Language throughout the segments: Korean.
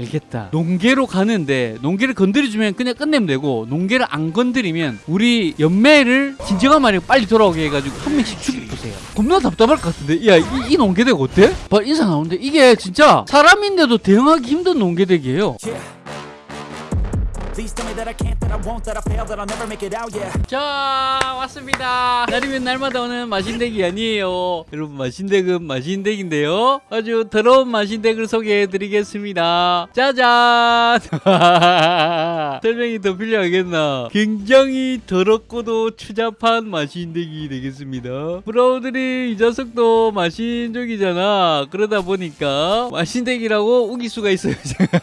알겠다. 농계로 가는데 농계를 건드려주면 그냥 끝내면 되고 농계를 안 건드리면 우리 연매를 진정한 말이 빨리 돌아오게 해가지고 한 명씩 죽여보세요. 겁나 답답할 것 같은데 야 이 농계덱 어때? 봐 인사 나오는데 이게 진짜 사람인데도 대응하기 힘든 농계덱이에요. 자 왔습니다. 날이면 날마다 오는 마신덱이 아니에요. 여러분 마신덱은 마신덱인데요. 아주 더러운 마신덱을 소개해드리겠습니다. 짜잔! 설명이 더 필요하겠나? 굉장히 더럽고도 추잡한 마신덱이 되겠습니다. 브라우들이 이 자석도 마신족이잖아. 그러다 보니까 마신덱이라고 우길 수가 있어요.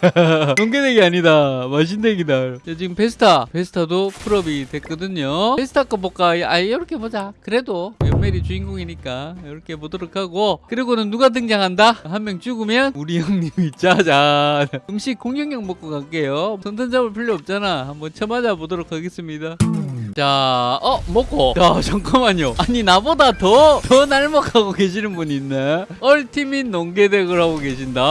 농계덱이 아니다. 마신덱이다 자, 지금 베스타 베스타도 풀업이 됐거든요. 베스타 거 볼까? 아 이렇게 보자. 그래도 연멜이 주인공이니까 이렇게 보도록 하고. 그리고는 누가 등장한다? 한 명 죽으면 우리 형님이 짜잔. 음식 공격력 먹고 갈게요. 손든 잡을 필요 없잖아. 한번 쳐맞아 보도록 하겠습니다 자, 어, 먹고. 야, 잠깐만요. 아니, 나보다 더, 더 날먹하고 계시는 분이 있네. 얼티밋 농계덱을 하고 계신다.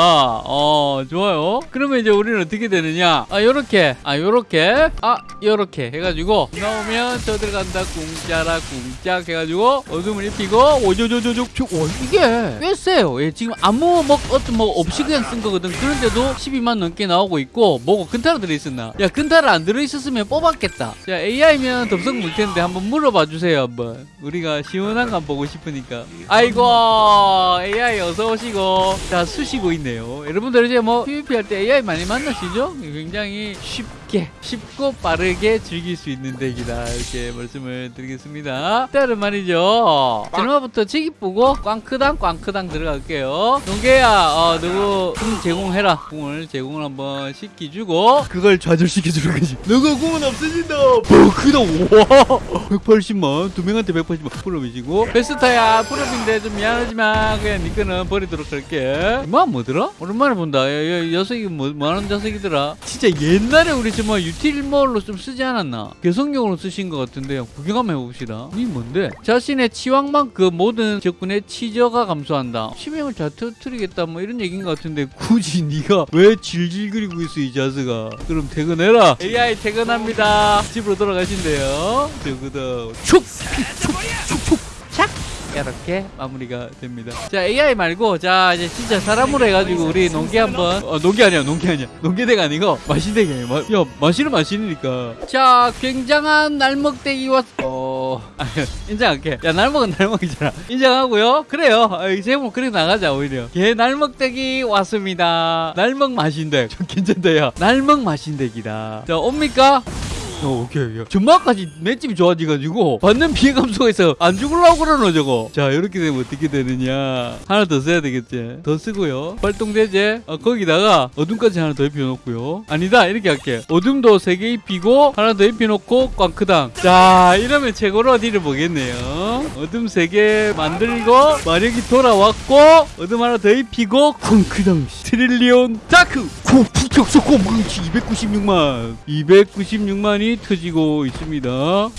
어, 좋아요. 그러면 이제 우리는 어떻게 되느냐. 아, 요렇게. 아, 요렇게. 아, 요렇게. 해가지고, 나오면 저 들어간다. 궁짜라, 궁짝 해가지고, 어둠을 입히고, 오조조조조, 와, 이게 꽤 세요. 예, 지금 아무, 뭐, 어떤 뭐, 없이 그냥 쓴 거거든. 그런데도 12만 넘게 나오고 있고, 뭐고, 근타로 들어있었나? 야, 근타를 안 들어있었으면 뽑았겠다. 자, AI면 물 텐데 한번 물어봐 주세요 한번. 우리가 시원한 거 보고 싶으니까. 아이고 AI 어서 오시고. 자 수시고 있네요. 여러분들 이제 뭐 PVP 할 때 AI 많이 만나시죠? 굉장히 쉽 게 쉽고 빠르게 즐길 수 있는 덱이다 이렇게 말씀을 드리겠습니다 일단은 말이죠 드라마부터 치기쁘고 꽝크당 꽝크당 들어갈게요 농계야 어, 누구 궁 제공해라 궁을 제공을 한번 시키주고 그걸 좌절시켜주는 거지 너가 궁은 없어진다 버크다 우와 180만 두 명한테 180만 풀업이시고 베스타야 풀업인데 좀 미안하지만 그냥 니 거는 버리도록 할게 이만 뭐더라? 오랜만에 본다 야, 야, 녀석이 뭐, 뭐하는 녀석이더라 진짜 옛날에 우리 정말 유틸몰로 좀 쓰지 않았나? 개성용으로 쓰신 것 같은데 구경 한번 해봅시다. 이 뭔데? 자신의 치왕만 그 모든 적군의 치저가 감소한다. 치명을 잘 터뜨리겠다 뭐 이런 얘기인 것 같은데 굳이 네가 왜 질질 그리고 있어 이 자스가? 그럼 퇴근해라. AI 퇴근합니다. 집으로 돌아가신대요. 저거다. 촉촉촉촉촉 착 이렇게 마무리가 됩니다. 자 AI 말고 자 이제 진짜 사람으로 해가지고 우리 농기 한번. 어 농기 아니야 농기 아니야. 농기대가 아니고 마신대기 아니야 마, 야 마신은 마신이니까. 자 굉장한 날먹대기와 어. 아니, 인정할게. 야 날먹은 날먹이잖아. 인정하고요. 그래요. 아, 이 제목 그래 나가자 오히려. 걔 날먹대기 왔습니다. 날먹 마신대. 좀 괜찮다 야 날먹 마신대기다. 자 옵니까 어, 오케이, 오케이. 전마까지 맷집이 좋아지가지고 받는 피해 감소가 있어. 안 죽으려고 그러노, 저거. 자, 이렇게 되면 어떻게 되느냐. 하나 더 써야 되겠지. 더 쓰고요. 활동대제. 어, 거기다가 어둠까지 하나 더 입혀놓고요. 아니다, 이렇게 할게. 어둠도 세 개 입히고 하나 더 입혀놓고 꽝크당. 자, 이러면 최고로 어디를 보겠네요. 어둠 세 개 만들고 마력이 돌아왔고 어둠 하나 더 입히고 꽝크당. 트릴리온 다크. 고 부쩍 고 망치 296만. 296만이 터지고 있습니다.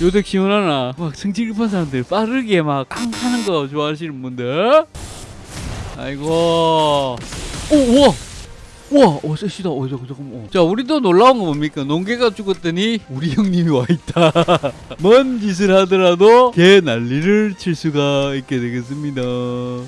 요덱 시원하나? 막 성질 급한 사람들 빠르게 막 깡 하는 거 좋아하시는 분들. 아이고. 오, 우와! 우와, 어, 쎄시다. 어, 잠깐, 어. 자, 우리도 놀라운 거 뭡니까? 농개가 죽었더니 우리 형님이 와 있다. 뭔 짓을 하더라도 개 난리를 칠 수가 있게 되겠습니다.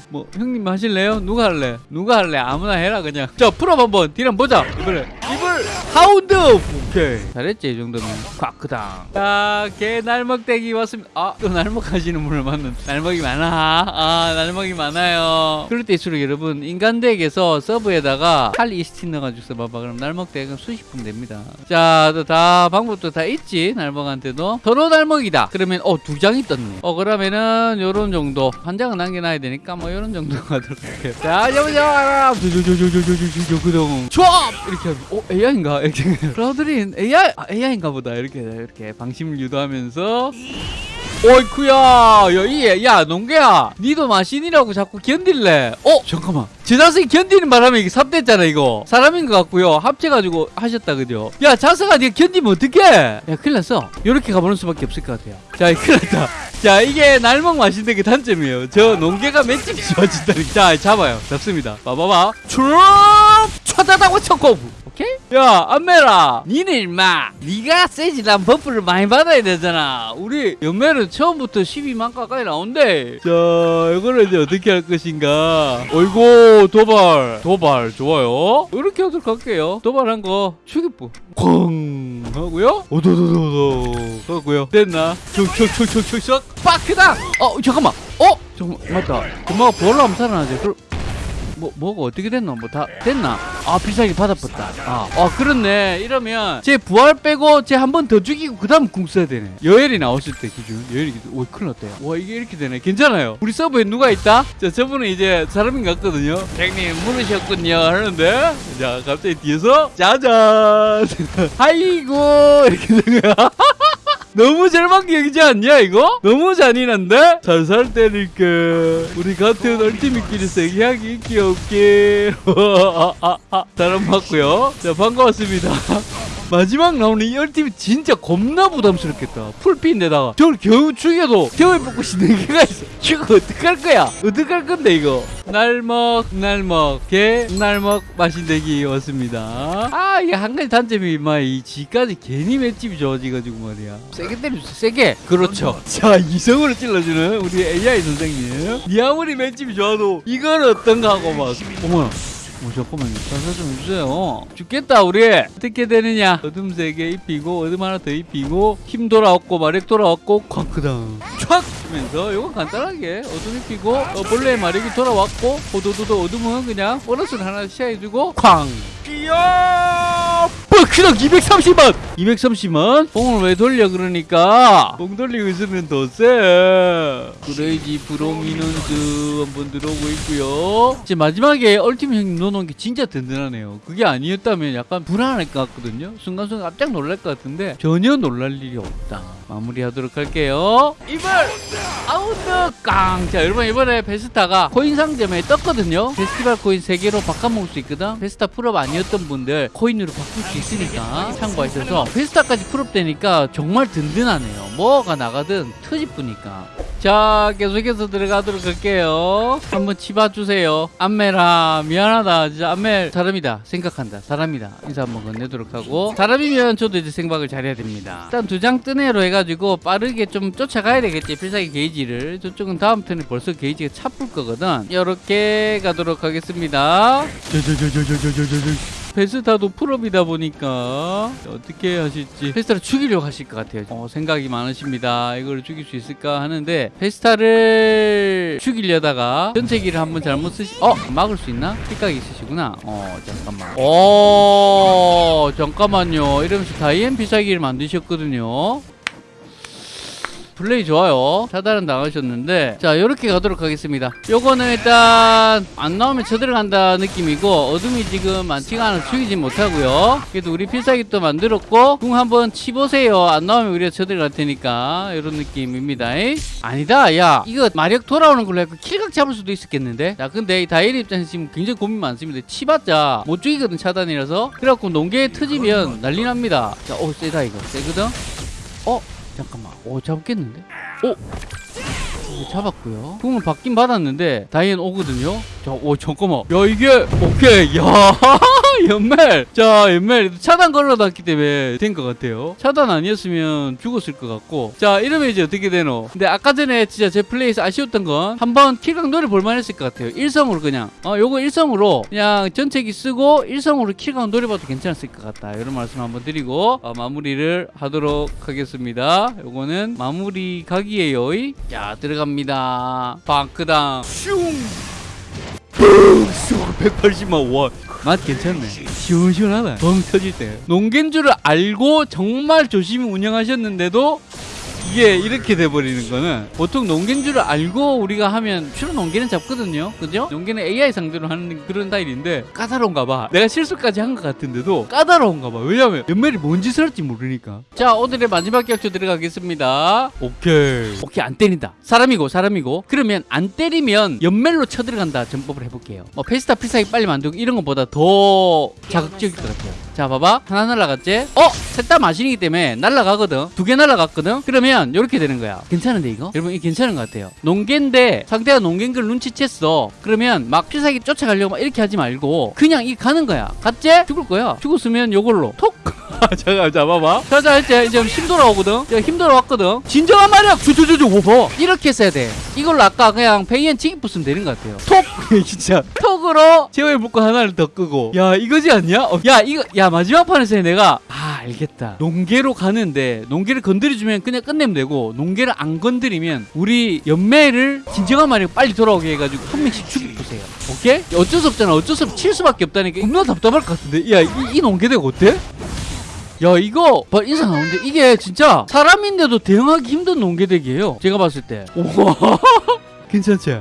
뭐, 형님 하실래요? 누가 할래? 누가 할래? 아무나 해라, 그냥. 자, 풀업 한번. 딜 한번 보자. 이번에. 이걸 하운드! 오케이. 잘했지, 이 정도면. 꽉크당. 자, 개 날먹대기 왔습니다. 아, 또 날먹 하시는 분을 만난. 날먹이 많아. 아, 날먹이 많아요. 그럴 때일수록 여러분, 인간덱에서 서브에다가 칼 이스틴 넣어가지고 써봐봐. 그럼 날먹덱은 수십 분 됩니다. 자, 또 다, 방법도 다 있지. 날먹한테도. 서로 날먹이다. 그러면, 어, 두 장이 떴네. 어, 그러면은, 요런 정도. 한 장은 남겨놔야 되니까, 뭐, 요런 정도 가도록 할게요. 자, 여보자! 그동. 촤! 이렇게 하면, 어, AI인가? 이렇게. 브라우드린 AI, 아, AI인가 보다. 이렇게, 이렇게 방심을 유도하면서. 어이쿠야! 야, 이, 야 농개야! 니도 마신이라고 자꾸 견딜래? 어? 잠깐만. 저 자석이 견디는 바람에 이게 삽됐잖아 이거. 사람인 것 같고요. 합쳐가지고 하셨다 그죠? 야 자석아 니가 견디면 어떡해? 야 큰일 났어. 요렇게 가보는 수밖에 없을 것 같아요. 자 큰일 났다 자 이게 날먹 맛있는 게 단점이에요. 저 농개가 맷집이 좋아진다는 자 잡아요. 잡습니다. 봐봐봐. 추룩 쳐다다고 쳤고 오케이? 야 안메라. 니네 임마. 니가 세지난 버프를 많이 받아야 되잖아. 우리 연매는 처음부터 12만 가까이 나온대. 자 이거를 이제 어떻게 할 것인가? 어이구 도발. 도발. 좋아요. 이렇게 하도록 할게요. 도발한 거 추기부. 쾅 하고요. 오도도도도. 하고요. 됐나? 촉촉촉촉촉촉 빠크다 어 잠깐만. 어? 잠깐만 맞다. 금방 볼로 하면 살아나지? 그럼 뭐 뭐가 어떻게 됐노? 뭐 다 됐나? 아 필살기 받아봤다. 아, 아 그렇네. 이러면 제 부활 빼고 제 한 번 더 죽이고 그 다음 궁 써야 되네. 여엘이 나왔을 때 기준. 여엘이. 오 큰일 났대요. 와 이게 이렇게 되네. 괜찮아요. 우리 서버에 누가 있다? 자 저분은 이제 사람인 것 같거든요. 형님 물으셨군요 하는데 자 갑자기 뒤에서 짜잔. 아이고 이렇게 된 거야. 너무 절망적이지 않냐 이거? 너무 잔인한데? 살살 때릴게 우리 같은 얼티밋끼리 세계하기 있기 없기 아, 아, 아. 사람 맞고요 자 반가웠습니다 마지막 나오는 이 얼티밋 진짜 겁나 부담스럽겠다. 풀피인데다가 저걸 겨우 죽여도 겨우에 뽑고 싶는 개가 있어. 이거 어떡할 거야? 어떡할 건데 이거? 날먹 날먹 개 날먹 마신대기 왔습니다. 아 이게 한 가지 단점이 임마 이 지까지 괜히 맷집이 좋아지가지고 말이야. 세게 때려주세요 세게. 그렇죠. 자 이성으로 찔러주는 우리 AI 선생님. 니 아무리 맷집이 좋아도 이건 어떤가 하고 막 어머나 어, 잠깐만요. 자세 좀 해주세요. 죽겠다, 우리. 어떻게 되느냐. 어둠 세 개 입히고, 어둠 하나 더 입히고, 힘 돌아왔고, 마력 돌아왔고, 쾅크당. 촥! 하면서, 요거 간단하게, 어둠 입히고, 어, 벌레의 마력이 돌아왔고, 호도도도 어둠은 그냥 보너스를 하나 시야해주고, 쾅! 뻑 크당 230만! 230만? 봉을 왜 돌려, 그러니까? 봉 돌리고 있으면 더 세. 그레이지 프로미넌트 한번 들어오고 있고요. 이제 마지막에 얼티밋 형님 넣어놓은 게 진짜 든든하네요. 그게 아니었다면 약간 불안할 것 같거든요. 순간순간 깜짝 놀랄 것 같은데 전혀 놀랄 일이 없다. 마무리하도록 할게요. 이번 아웃드 깡! 자 여러분 이번에 베스타가 코인 상점에 떴거든요. 페스티벌 코인 3개로 바꿔먹을 수 있거든. 베스타 풀업 아니었던 분들 코인으로 바꿀 수 있 으니까 참고하셔서 베스타까지 풀업되니까 정말 든든하네요. 뭐가 나가든 터집부니까. 자 계속해서 들어가도록 할게요 한번 치봐주세요 안메라 미안하다 진짜 안메 사람이다 생각한다 사람이다 인사 한번 건네도록 하고 사람이면 저도 이제 생각을 잘해야 됩니다 일단 두 장 뜨네로 해가지고 빠르게 좀 쫓아가야 되겠지 필살기 게이지를 저쪽은 다음 턴에 벌써 게이지가 차풀 거거든 이렇게 가도록 하겠습니다 저저저저저저저저 베스타도 풀업이다 보니까 어떻게 하실지 베스타를 죽이려고 하실 것 같아요. 어, 생각이 많으십니다. 이걸 죽일 수 있을까 하는데 베스타를 죽이려다가 전체기를 한번 잘못 쓰시 어 막을 수 있나? 픽각이 있으시구나. 어 잠깐만. 어 잠깐만요. 이러면서 다이앤 비사기를 만드셨거든요 플레이 좋아요. 차단은 당하셨는데 자 요렇게 가도록 하겠습니다. 요거는 일단 안 나오면 쳐들어간다 느낌이고 어둠이 지금 많지가 않아 죽이진 못하고요. 그래도 우리 필살기 또 만들었고 궁 한번 치보세요. 안 나오면 우리가 쳐들어갈 테니까. 이런 느낌입니다. 아니다 야. 이거 마력 돌아오는 걸로 해서 킬각 잡을 수도 있었겠는데? 자 근데 이 다이엘 입장에서 지금 굉장히 고민 많습니다. 치봤자 못 죽이거든 차단이라서. 그래갖고 농계에 터지면 난리 납니다. 자 오 세다 이거. 세거든? 어 잠깐만. 오 잡겠는데? 오! 잡았고요. 궁을 받긴 받았는데 다이앤 오거든요. 자 오 잠깐만. 야 이게 오케이. 야 연멜 자 연멜 차단 걸러놨기 때문에 된 것 같아요. 차단 아니었으면 죽었을 것 같고. 자 이러면 이제 어떻게 되노? 근데 아까 전에 진짜 제 플레이에서 아쉬웠던 건 한번 킬각 노래 볼만 했을 것 같아요. 일성으로 그냥. 어 요거 일성으로 그냥 전체기 쓰고 일성으로 kill각 노려봐도 괜찮았을 것 같다. 이런 말씀 한번 드리고 어, 마무리를 하도록 하겠습니다. 요거는 마무리 각이에요 야 들어갑니다. 방크당. 슝! 180만 원. 맛 괜찮네. 시원시원하다. 뻥 터질 때. 농겐 줄을 알고 정말 조심히 운영하셨는데도 이게 이렇게 돼버리는 거는 보통 농개인 줄 알고 우리가 하면 주로 농개는 잡거든요. 그죠? 농개는 AI 상대로 하는 그런 스타일인데 까다로운가 봐. 내가 실수까지 한 것 같은데도 까다로운가 봐. 왜냐면 연말이 뭔 짓을 할지 모르니까. 자, 오늘의 마지막 격조 들어가겠습니다. 오케이. 오케이, 안 때린다. 사람이고, 사람이고. 그러면 안 때리면 연멜로 쳐들어간다. 전법을 해볼게요. 뭐 페스타 필살기 빨리 만들고 이런 것보다 더 자극적일 것 같아요. 자, 봐봐. 하나 날라갔지? 어? 셋 다 마신이기 때문에 날라가거든. 두 개 날라갔거든. 그러면 이렇게 되는 거야. 괜찮은데 이거? 여러분 이게 괜찮은 것 같아요. 농개인데 상대가 농개인 걸 눈치챘어. 그러면 막 필살기 쫓아가려고 막 이렇게 하지 말고 그냥 이 가는 거야. 갔지? 죽을 거야. 죽었으면 요걸로 톡. 잠깐 잡아봐. 자자 이제 이제 힘 돌아오거든. 이제 힘 돌아왔거든. 진정한 마력. 주주주주 오버. 이렇게 써야 돼. 이걸로 아까 그냥 페이엔 치기 부수면 되는 것 같아요. 톡. 진짜 톡으로 제어의 묶고 하나를 더 끄고. 야 이거지 않냐? 어, 야 이거 야 마지막 판에서 내가 아 알겠다. 농계로 가는데 농계를 건드려주면 그냥 끝내면 되고 농계를 안 건드리면 우리 연매를 진정한 마력 빨리 돌아오게 해가지고 한 명씩 죽이 부세요. 오케이? 어쩔 수 없잖아. 어쩔 수 없. 칠 수밖에 없다니까. 겁나 답답할 것 같은데. 야이 이 농계대가 어때? 야 이거 봐 인사 나오는데 이게 진짜 사람인데도 대응하기 힘든 농개덱이에요. 제가 봤을 때. 우와. 괜찮지?